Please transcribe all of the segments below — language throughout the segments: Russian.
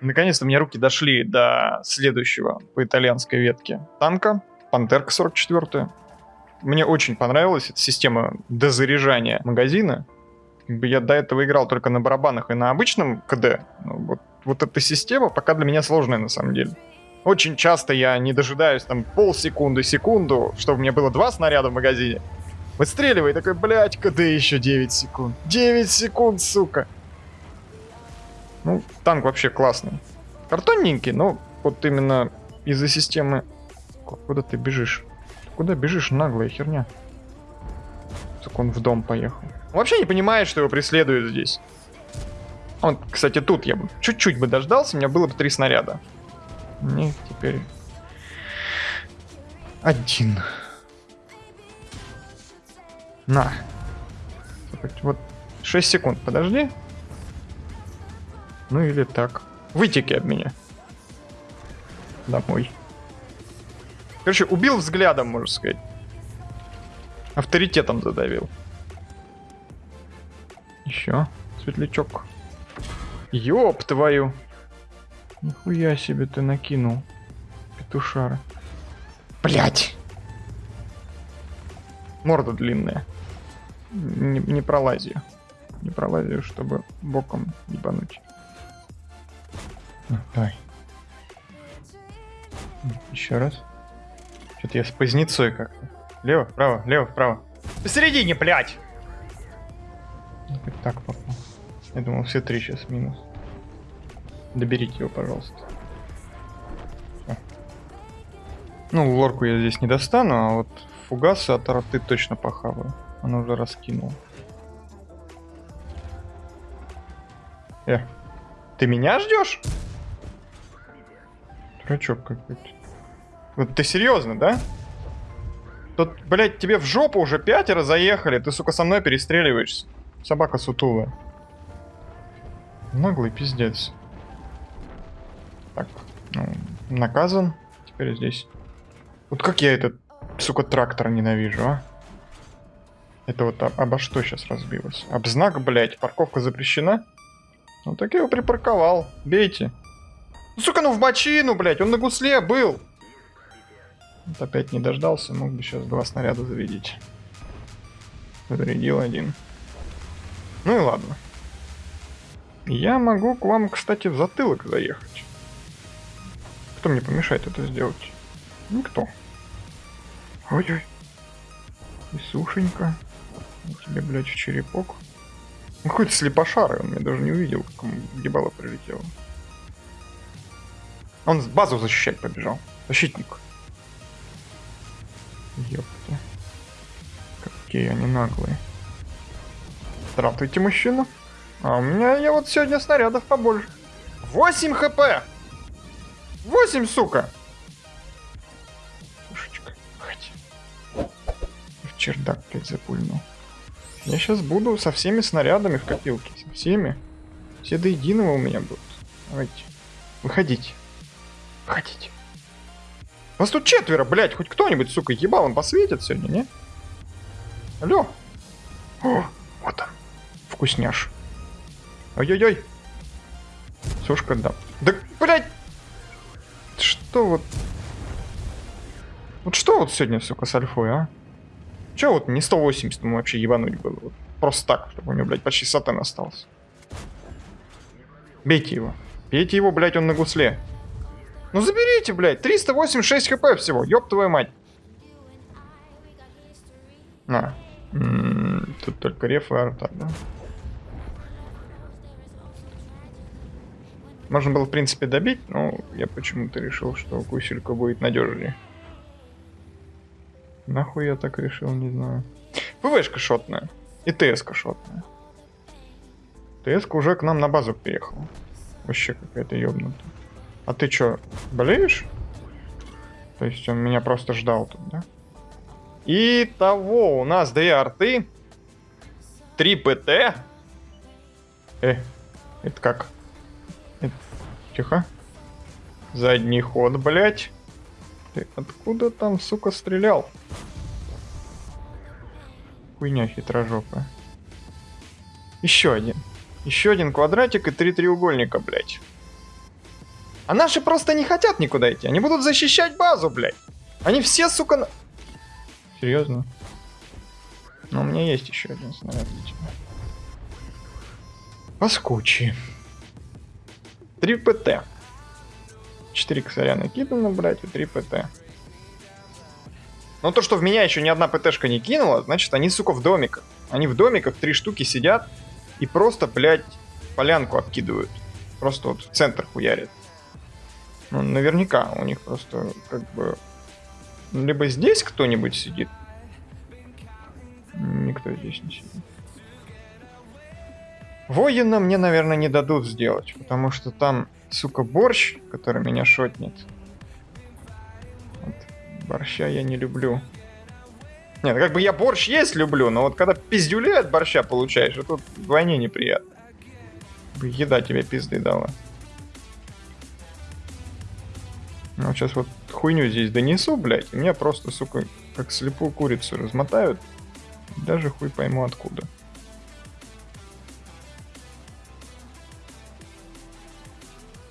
Наконец-то мне руки дошли до следующего по итальянской ветке танка. Пантерка 44 Мне очень понравилась эта система дозаряжания магазина. Я до этого играл только на барабанах и на обычном КД. Вот, вот эта система пока для меня сложная на самом деле. Очень часто я не дожидаюсь там полсекунды, секунду, чтобы у меня было два снаряда в магазине. Выстреливай, такой, блядь, КД еще 9 секунд. 9 секунд, сука. Ну, танк вообще классный. Картонненький, но вот именно из-за системы... Куда ты бежишь? Куда бежишь, наглая херня? Так он в дом поехал. Вообще не понимает, что его преследуют здесь. Он, кстати, тут я бы чуть-чуть бы дождался, у меня было бы три снаряда. Не, теперь... Один. На. Вот 6 секунд, подожди. Ну или так. Вытеки от меня. Домой. Короче, убил взглядом, можно сказать. Авторитетом задавил. Еще светлячок. Ёб твою. Нихуя себе ты накинул. Петушара. Блять. Морда длинная. Не, не пролазию. Не пролазию, чтобы боком ебануть. Давай. Еще раз. Что-то я с позднецой как-то. Лево, вправо, лево, вправо. Посередине, блядь! Так попал. Я думал, все три сейчас минус. Доберите его, пожалуйста. Всё. Ну, лорку я здесь не достану, а вот фугасы от арты точно похаваю. Она уже раскинула. Э, ты меня ждешь? Дурачок какой-то. Вот ты серьезно, да? Тут, блядь, тебе в жопу уже пятеро заехали, ты, сука, со мной перестреливаешься. Собака сутулая. Наглый пиздец. Так, ну, наказан. Теперь здесь. Вот как я этот, сука, трактор ненавижу, а? Это вот об, обо что сейчас разбилось? Об знак, блядь, парковка запрещена? Ну так я его припарковал. Бейте. Ну, сука, ну в бочину, блядь, он на гусле был. Вот опять не дождался, мог бы сейчас два снаряда заведить. Зарядил один. Ну и ладно. Я могу к вам, кстати, в затылок заехать. Кто мне помешает это сделать? Никто. Ой-ой. И сушенька. тебе, блядь, в черепок. Ну, какой-то слепошарый, он меня даже не увидел, как ему ебало прилетело. Он базу защищать побежал. Защитник. Ёпта. Какие они наглые. Здравствуйте, мужчина. А у меня я вот сегодня снарядов побольше. 8 хп! 8, сука! Пушечка, ходи. В чердак, блядь, запульнул. Я сейчас буду со всеми снарядами в копилке. Со всеми. Все до единого у меня будут. Давайте. Выходите. Выходите. Вас тут четверо, блядь. Хоть кто-нибудь, сука, ебал, он посветит сегодня, не? Алло. О, вот он. Вкусняш. Ой-ой-ой. Сушка, да. Да, блядь. Что вот... Вот что вот сегодня, сука, с альфой, а? Че вот не 180 ему вообще ебануть было? Вот просто так, чтобы у него, блядь, почти сатан остался. Бейте его. Бейте его, блядь, он на гусле. Ну заберите, блядь, 386 хп всего, ёб твою мать. На. М -м -м, тут только реф арта, да? Можно было, в принципе, добить, но я почему-то решил, что гуселька будет надежнее. Нахуй я так решил, не знаю. ПВшка шотная. И ТСК шотная. ТСК уже к нам на базу приехала. Вообще какая-то ёбнутая. А ты чё, болеешь? То есть он меня просто ждал тут, да? Итого, у нас две арты. Три ПТ. Э, это как? Это... Тихо. Задний ход, блять. Ты откуда там, сука, стрелял? Хуйня хитрожопая. Еще один. Еще один квадратик и три треугольника, блять. А наши просто не хотят никуда идти. Они будут защищать базу, блядь. Они все, сука... На... Серьезно? Но у меня есть еще один снаряд для. Поскучи. 3 ПТ. 4 косаря накидано, блядь, и 3 ПТ. Но то, что в меня еще ни одна ПТшка не кинула, значит, они, сука, в домиках. Они в домиках, три штуки сидят и просто, блядь, полянку обкидывают. Просто вот в центр хуярят. Ну, наверняка у них просто, как бы... Либо здесь кто-нибудь сидит. Никто здесь не сидит. Воина мне, наверное, не дадут сделать, потому что там, сука, борщ, который меня шотнет. Вот. Борща я не люблю. Нет, как бы я борщ есть люблю, но вот когда пиздюлей от борща получаешь, это вдвойне неприятно. Еда тебе пизды дала. Ну, сейчас вот хуйню здесь донесу, блядь, и меня просто, сука, как слепую курицу размотают. Даже хуй пойму откуда.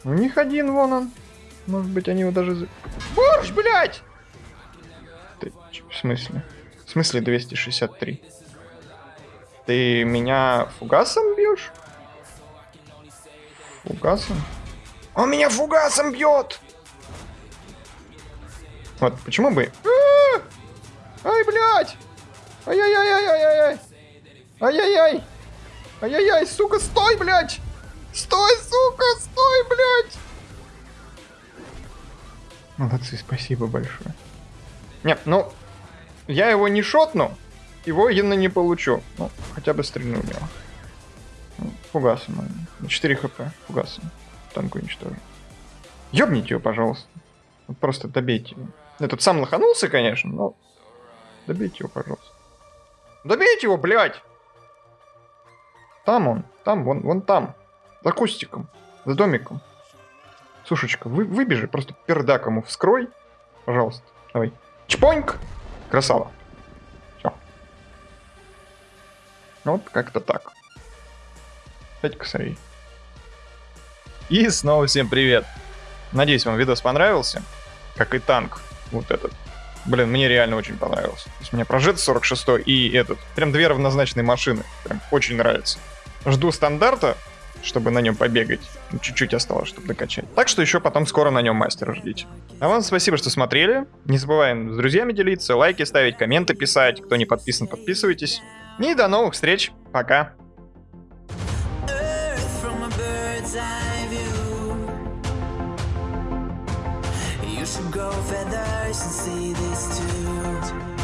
У них один вон он. Может быть, они его даже... Борщ, блядь! Ты, в смысле? В смысле 263? Ты меня фугасом бьешь? Фугасом? Он меня фугасом бьет! Вот, почему бы... А! Ай, блядь! Ай-яй-яй-яй-яй-яй! Ай-яй-яй! Ай-яй-яй, сука, стой, блядь! Стой, сука, стой, блядь! Молодцы, спасибо большое. Нет, ну, я его не шотну, его военно не получу. Ну, хотя бы стрельну в него. Ну, фугасом. 4 хп, фугасом. Танку уничтожу. Ёбните его, пожалуйста. Вот просто добейте его. Этот сам лоханулся, конечно, но... Добейте его, пожалуйста. Добейте его, блядь! Там он, там, вон, вон там. За кустиком, за домиком. Сушечка, вы, выбежи, просто пердак ему вскрой. Пожалуйста, давай. Чпоньк! Красава. Все. Вот как-то так. Пять косарей. И снова всем привет. Надеюсь, вам видос понравился. Как и танк. Вот этот. Блин, мне реально очень понравился. То есть мне прожит 46 и этот. Прям две равнозначные машины. Прям очень нравится. Жду стандарта, чтобы на нем побегать. Чуть-чуть осталось, чтобы докачать. Так что еще потом скоро на нем мастера ждите. А вам спасибо, что смотрели. Не забываем с друзьями делиться, лайки ставить, комменты писать. Кто не подписан, подписывайтесь. И до новых встреч. Пока. Should grow feathers and see this too